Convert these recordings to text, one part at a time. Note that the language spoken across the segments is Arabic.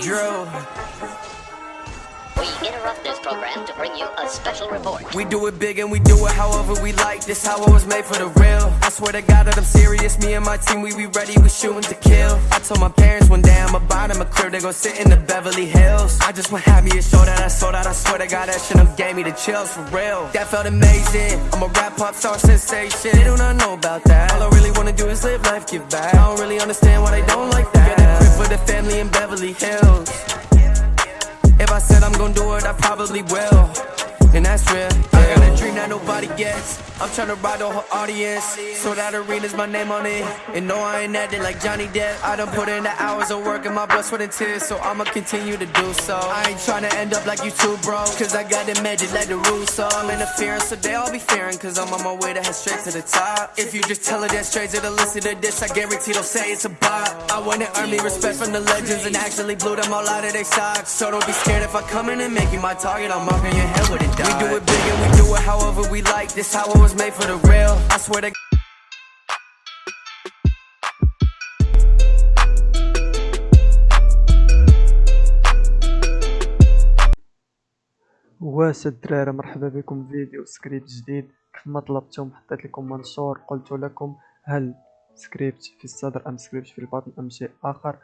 Drew. We interrupt this program to bring you a special report. We do it big and we do it however we like. This how it was made for the real. I swear to God that I'm serious. Me and my team, we be ready. We shooting to kill. I told my parents one day I'ma buy them a crib. They go sit in the Beverly Hills. I just want to show that I sold out. I swear to God that shit up gave me the chills for real. That felt amazing. I'm a rap pop star sensation. They do not know about that. All I really wanna do is live life, give back. I don't really understand why they don't like that. Get a crib for the family in Beverly Hills gon' do it, I probably will. And that's real. I got a dream that nobody gets. I'm trying to ride the whole audience. So that arena's my name on it. And no, I ain't acting like Johnny Depp. I done put in the hours of work and my blood, sweat, and tears. So I'ma continue to do so. I ain't trying to end up like you two, bro. Cause I got the magic like the rules. So I'm interfering, so they all be fearing. Cause I'm on my way to head straight to the top. If you just tell her that straight to the listen to this, I guarantee they'll say it's a bot. I wanna earn me respect from the legends and actually blew them all out of their socks. So don't be scared if I come in and make you my target. I'm marking your head with a. We do it big and we do it however we like. This how it was made for the real. I swear to واش الدراري مرحبا بكم في فيديو سكريبت جديد كيف ما طلبتم حطيت لكم منشور قلت لكم هل سكريبت في الصدر أم سكريبت في البطن أم شيء آخر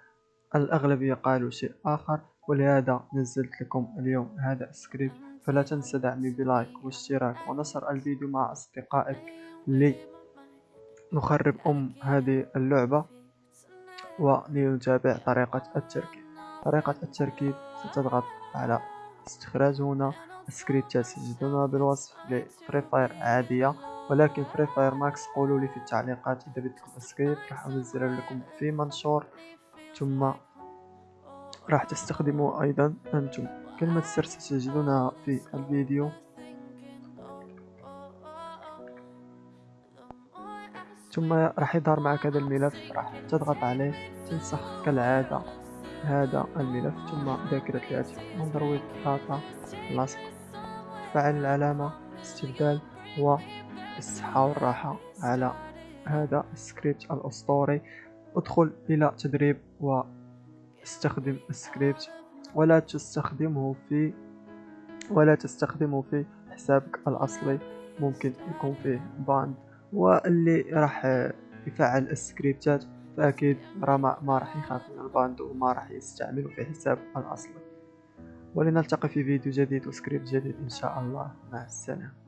الأغلبية قالوا شيء آخر ولهذا نزلت لكم اليوم هذا السكريبت فلا تنسى دعمي ب like واشتراك ونشر الفيديو مع أصدقائك لنخرب أم هذه اللعبة ولنتابع طريقة التركيب طريقة التركيب ستضغط على استخراج هنا السكريبتات تجدونها بالوصف ل Free Fire عادية ولكن Free Fire Max قولوا لي في التعليقات إذا بدكم السكريبت راح أنزله لكم في منشور ثم راح تستخدموا أيضا أنتم. كلمة سر ستجدونها في الفيديو. ثم راح يظهر معك هذا الملف راح تضغط عليه تنسخ كالعادة هذا الملف ثم ذاكرة الهاتف Android data لصق فعل العلامة استبدال والصحة والراحة على هذا السكريبت الأسطوري. ادخل إلى تدريب واستخدم السكريبت ولا تستخدمه في ولا تستخدمه في حسابك الأصلي. ممكن يكون فيه ban واللي راح يفعل السكريبتات فأكيد راه ما راح يخاف من ال ban وما راح يستعمله في حساب الأصلي. ولنلتقي في فيديو جديد وسكريبت جديد إن شاء الله. مع السلامة.